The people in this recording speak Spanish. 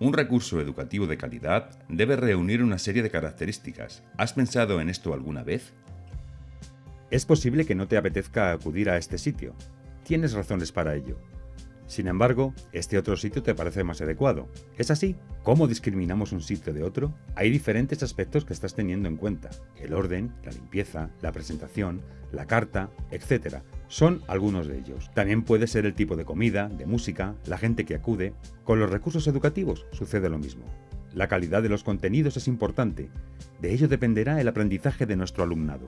Un recurso educativo de calidad debe reunir una serie de características. ¿Has pensado en esto alguna vez? Es posible que no te apetezca acudir a este sitio. Tienes razones para ello. Sin embargo, este otro sitio te parece más adecuado. ¿Es así? ¿Cómo discriminamos un sitio de otro? Hay diferentes aspectos que estás teniendo en cuenta. El orden, la limpieza, la presentación, la carta, etc. Son algunos de ellos. También puede ser el tipo de comida, de música, la gente que acude. Con los recursos educativos sucede lo mismo. La calidad de los contenidos es importante. De ello dependerá el aprendizaje de nuestro alumnado.